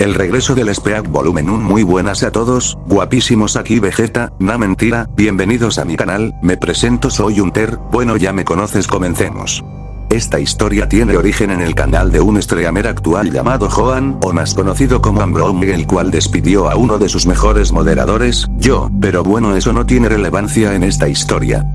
El regreso del SPEAC volumen 1 muy buenas a todos, guapísimos aquí Vegeta, na mentira, bienvenidos a mi canal, me presento soy Unter, bueno ya me conoces comencemos. Esta historia tiene origen en el canal de un streamer actual llamado Joan, o más conocido como Ambrome el cual despidió a uno de sus mejores moderadores, yo, pero bueno eso no tiene relevancia en esta historia.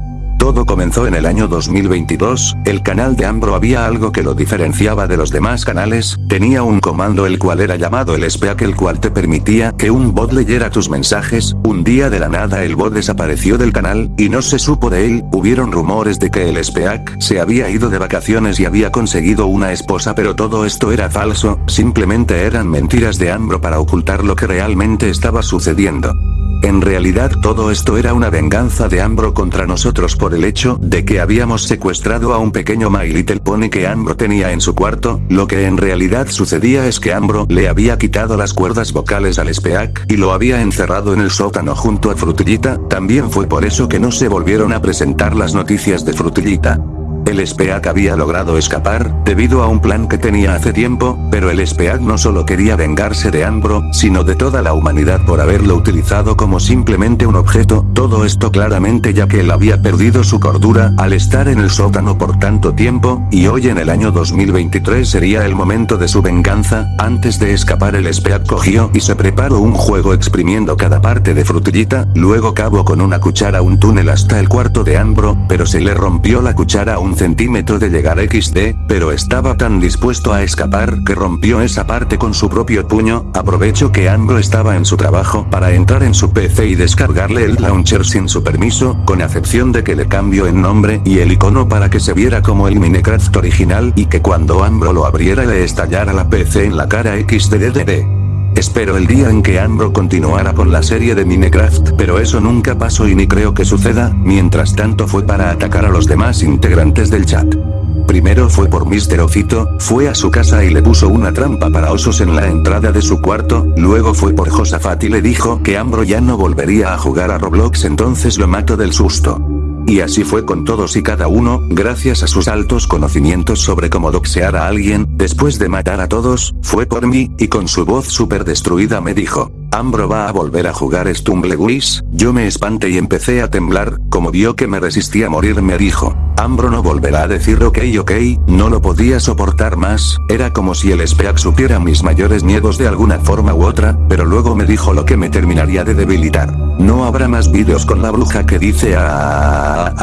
Todo comenzó en el año 2022, el canal de Ambro había algo que lo diferenciaba de los demás canales, tenía un comando el cual era llamado el SPEAC el cual te permitía que un bot leyera tus mensajes, un día de la nada el bot desapareció del canal, y no se supo de él, hubieron rumores de que el SPEAC se había ido de vacaciones y había conseguido una esposa pero todo esto era falso, simplemente eran mentiras de Ambro para ocultar lo que realmente estaba sucediendo. En realidad todo esto era una venganza de Ambro contra nosotros por el hecho de que habíamos secuestrado a un pequeño My Little Pony que Ambro tenía en su cuarto, lo que en realidad sucedía es que Ambro le había quitado las cuerdas vocales al Speak y lo había encerrado en el sótano junto a Frutillita, también fue por eso que no se volvieron a presentar las noticias de Frutillita. El Speak había logrado escapar, debido a un plan que tenía hace tiempo, pero el Speak no solo quería vengarse de Ambro, sino de toda la humanidad por haberlo utilizado como simplemente un objeto, todo esto claramente ya que él había perdido su cordura al estar en el sótano por tanto tiempo, y hoy en el año 2023 sería el momento de su venganza, antes de escapar el Speak cogió y se preparó un juego exprimiendo cada parte de frutillita, luego cavó con una cuchara un túnel hasta el cuarto de Ambro, pero se le rompió la cuchara a un centímetro de llegar XD, pero estaba tan dispuesto a escapar que rompió esa parte con su propio puño, aprovecho que Ambro estaba en su trabajo para entrar en su PC y descargarle el launcher sin su permiso, con acepción de que le cambio el nombre y el icono para que se viera como el Minecraft original y que cuando Ambro lo abriera le estallara la PC en la cara XDDD. Espero el día en que Ambro continuara con la serie de Minecraft pero eso nunca pasó y ni creo que suceda, mientras tanto fue para atacar a los demás integrantes del chat. Primero fue por Mr. Ofito, fue a su casa y le puso una trampa para osos en la entrada de su cuarto, luego fue por Josafat y le dijo que Ambro ya no volvería a jugar a Roblox entonces lo mato del susto. Y así fue con todos y cada uno, gracias a sus altos conocimientos sobre cómo doxear a alguien, después de matar a todos, fue por mí, y con su voz súper destruida me dijo, Ambro va a volver a jugar Stumbleguis, yo me espanté y empecé a temblar, como vio que me resistía a morir me dijo, Ambro no volverá a decir ok ok, no lo podía soportar más, era como si el Speak supiera mis mayores miedos de alguna forma u otra, pero luego me dijo lo que me terminaría de debilitar. No habrá más vídeos con la bruja que dice a...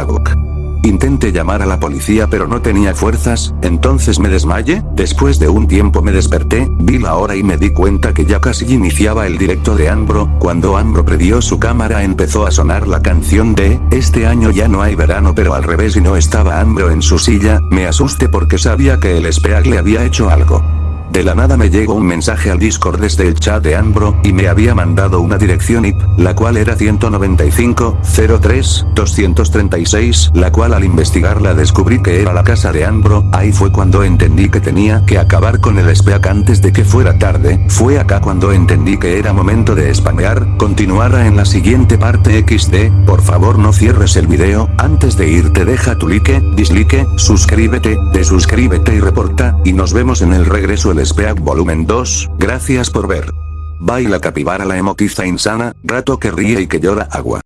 Intenté llamar a la policía pero no tenía fuerzas, entonces me desmayé, después de un tiempo me desperté, vi la hora y me di cuenta que ya casi iniciaba el directo de Ambro, cuando Ambro prendió su cámara empezó a sonar la canción de, este año ya no hay verano pero al revés y no estaba Ambro en su silla, me asusté porque sabía que el Speak le había hecho algo. De la nada me llegó un mensaje al Discord desde el chat de Ambro, y me había mandado una dirección IP, la cual era 195, 03, 236, la cual al investigarla descubrí que era la casa de Ambro, ahí fue cuando entendí que tenía que acabar con el SPEAC antes de que fuera tarde, fue acá cuando entendí que era momento de spamear, continuara en la siguiente parte XD, por favor no cierres el video, antes de irte deja tu like, dislike, suscríbete, desuscríbete y reporta, y nos vemos en el regreso el Speak volumen 2, gracias por ver. Baila capibara la emotiza insana, rato que ríe y que llora agua.